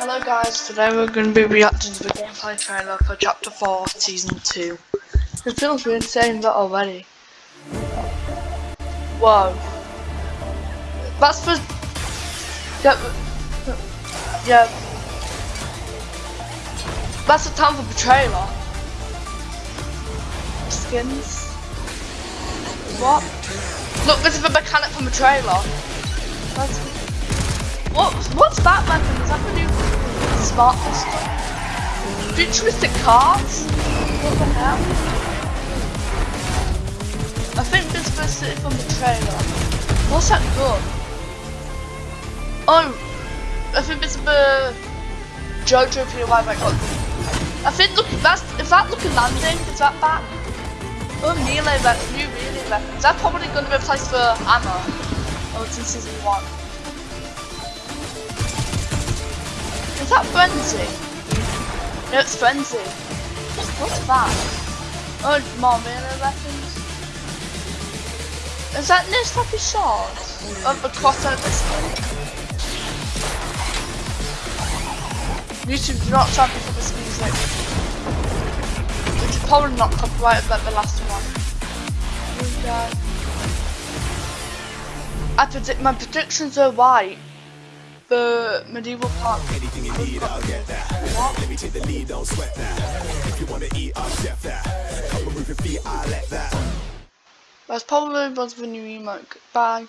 Hello guys, today we're going to be reacting to the gameplay trailer for Chapter 4 Season 2. It feels weird saying that already. Whoa. That's for... Yeah, yeah. That's the time for the trailer. Skins. What? Look, this is the mechanic from the trailer. That's what? What's that weapon? Is that the new smart pistol? Futuristic cars? What the hell? I think this was it from the trailer. What's that gun? Oh, I think it's the Jojo POI I got. I think look that's is that looking landing? Is that that? Oh melee weapon, new melee weapon. That's probably gonna be replaced for ammo. Oh it's in season one. Is that Frenzy? No, it's Frenzy. What's that? Oh, more melee weapons. Is that type of sword? Of the crossover skin? YouTube, do not charge me for this music. Which is probably not copyrighted like the last one. I predict my predictions are right the medieval park. Anything you need, I'll get that. Let me take the lead, don't sweat that. If you wanna eat, I'll chef that. Come and move your feet, I'll let that. That's probably was the new emote. Bye.